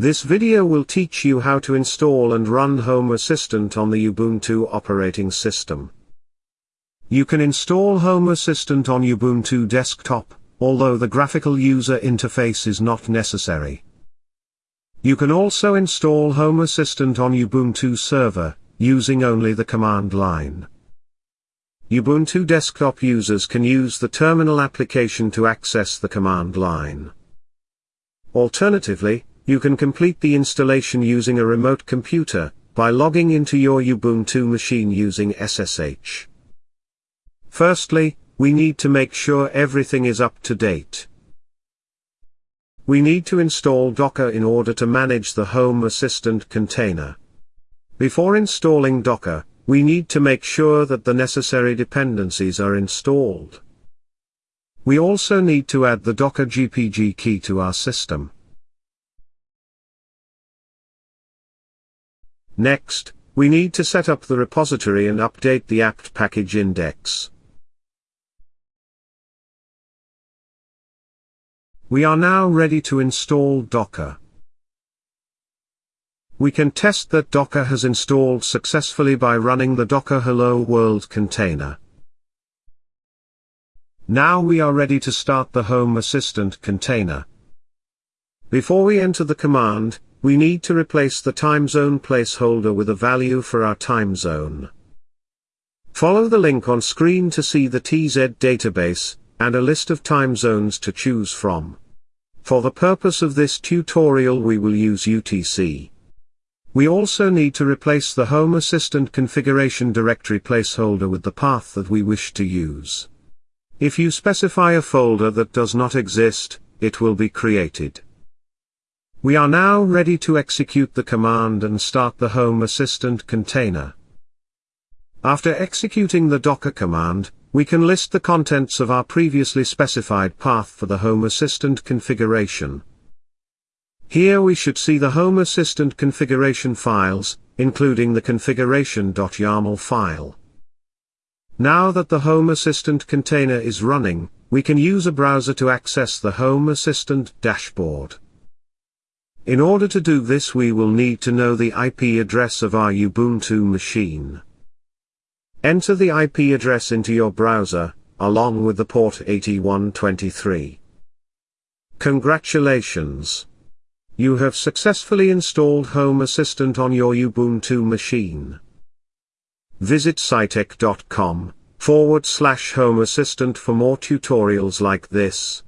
This video will teach you how to install and run Home Assistant on the Ubuntu operating system. You can install Home Assistant on Ubuntu desktop, although the graphical user interface is not necessary. You can also install Home Assistant on Ubuntu server, using only the command line. Ubuntu desktop users can use the terminal application to access the command line. Alternatively, you can complete the installation using a remote computer, by logging into your Ubuntu machine using SSH. Firstly, we need to make sure everything is up to date. We need to install Docker in order to manage the Home Assistant container. Before installing Docker, we need to make sure that the necessary dependencies are installed. We also need to add the Docker GPG key to our system. Next, we need to set up the repository and update the apt package index. We are now ready to install Docker. We can test that Docker has installed successfully by running the docker hello world container. Now we are ready to start the Home Assistant container. Before we enter the command, we need to replace the time zone placeholder with a value for our time zone. Follow the link on screen to see the TZ database, and a list of time zones to choose from. For the purpose of this tutorial we will use UTC. We also need to replace the Home Assistant configuration directory placeholder with the path that we wish to use. If you specify a folder that does not exist, it will be created. We are now ready to execute the command and start the Home Assistant container. After executing the docker command, we can list the contents of our previously specified path for the Home Assistant configuration. Here we should see the Home Assistant configuration files, including the configuration.yaml file. Now that the Home Assistant container is running, we can use a browser to access the Home Assistant dashboard. In order to do this we will need to know the IP address of our Ubuntu machine. Enter the IP address into your browser, along with the port 8123. Congratulations! You have successfully installed Home Assistant on your Ubuntu machine. Visit scitech.com forward slash Home Assistant for more tutorials like this.